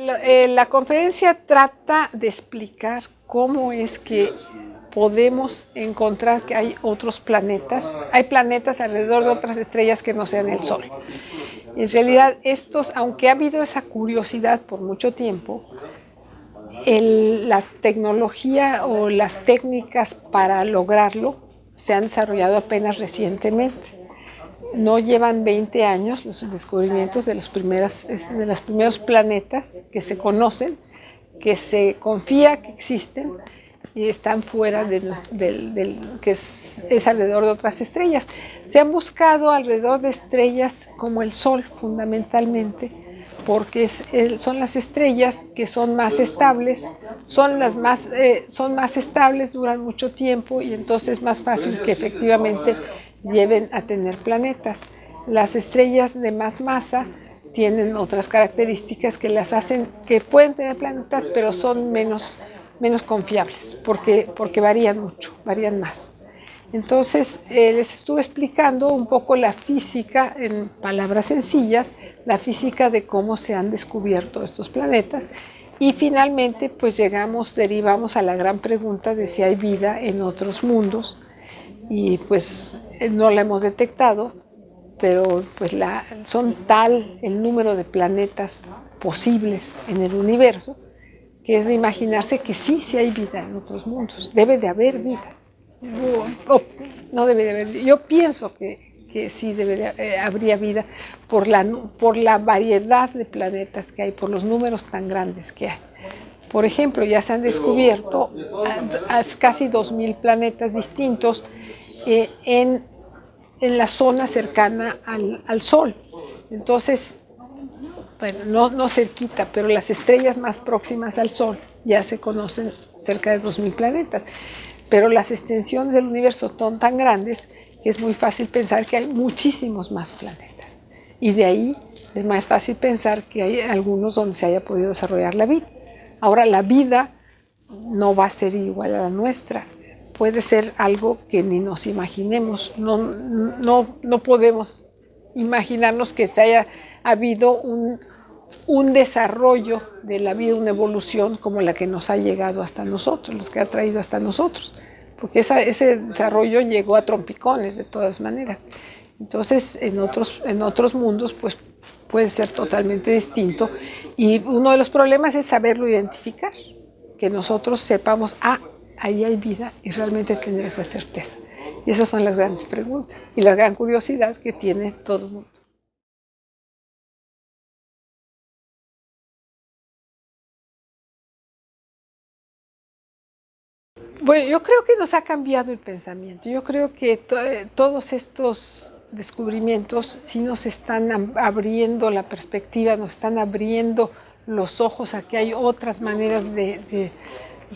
Eh, la conferencia trata de explicar cómo es que podemos encontrar que hay otros planetas, hay planetas alrededor de otras estrellas que no sean el Sol. En realidad estos, aunque ha habido esa curiosidad por mucho tiempo, la tecnología o las técnicas para lograrlo se han desarrollado apenas recientemente no llevan 20 años los descubrimientos de los, primeros, planetas que se conocen, que se confía que existen y están fuera de, del, que es, alrededor de otras estrellas. Se han buscado alrededor de estrellas como el Sol fundamentalmente, porque son las estrellas que son más estables, son las más, eh, son más estables, duran mucho tiempo y entonces es más fácil que efectivamente lleven a tener planetas. Las estrellas de más masa tienen otras características que las hacen, que pueden tener planetas, pero son menos, menos confiables, porque, porque varían mucho, varían más. Entonces, eh, les estuve explicando un poco la física, en palabras sencillas, la física de cómo se han descubierto estos planetas, y finalmente, pues llegamos, derivamos a la gran pregunta de si hay vida en otros mundos, y pues no la hemos detectado, pero pues la, son tal el número de planetas posibles en el universo que es de imaginarse que sí, sí hay vida en otros mundos, debe de haber vida. No, debe de haber, yo pienso que, que sí debe de, eh, habría vida por la, por la variedad de planetas que hay, por los números tan grandes que hay. Por ejemplo, ya se han descubierto casi 2.000 planetas distintos eh, en, la zona cercana al, Sol. Entonces, bueno, no, no, cerquita, pero las estrellas más próximas al Sol ya se conocen cerca de 2.000 planetas. Pero las extensiones del universo son tan grandes que es muy fácil pensar que hay muchísimos más planetas. Y de ahí es más fácil pensar que hay algunos donde se haya podido desarrollar la vida. Ahora, la vida no va a ser igual a la nuestra puede ser algo que ni nos imaginemos. No, no, no podemos imaginarnos que haya habido un, un, desarrollo de la vida, una evolución como la que nos ha llegado hasta nosotros, los que ha traído hasta nosotros. Porque ese desarrollo llegó a trompicones de todas maneras. Entonces, en otros, en otros mundos, pues puede ser totalmente distinto. Y uno de los problemas es saberlo identificar, que nosotros sepamos, ah, ahí hay vida y realmente tener esa certeza. Y esas son las grandes preguntas y la gran curiosidad que tiene todo el mundo. Bueno, yo creo que nos ha cambiado el pensamiento. Yo creo que eh, todos estos descubrimientos sí nos están abriendo la perspectiva, nos están abriendo los ojos a que hay otras maneras de de,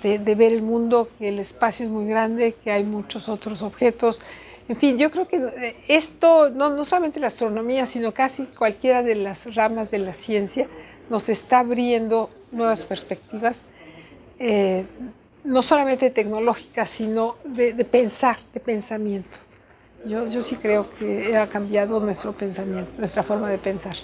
ver el mundo, que el espacio es muy grande, que hay muchos otros objetos. En fin, yo creo que eh, esto, no, no solamente la astronomía, sino casi cualquiera de las ramas de la ciencia, nos está abriendo nuevas perspectivas, eh, no solamente tecnológicas, sino de, pensar, de pensamiento. Yo, yo sí creo que ha cambiado nuestro pensamiento, nuestra forma de pensar.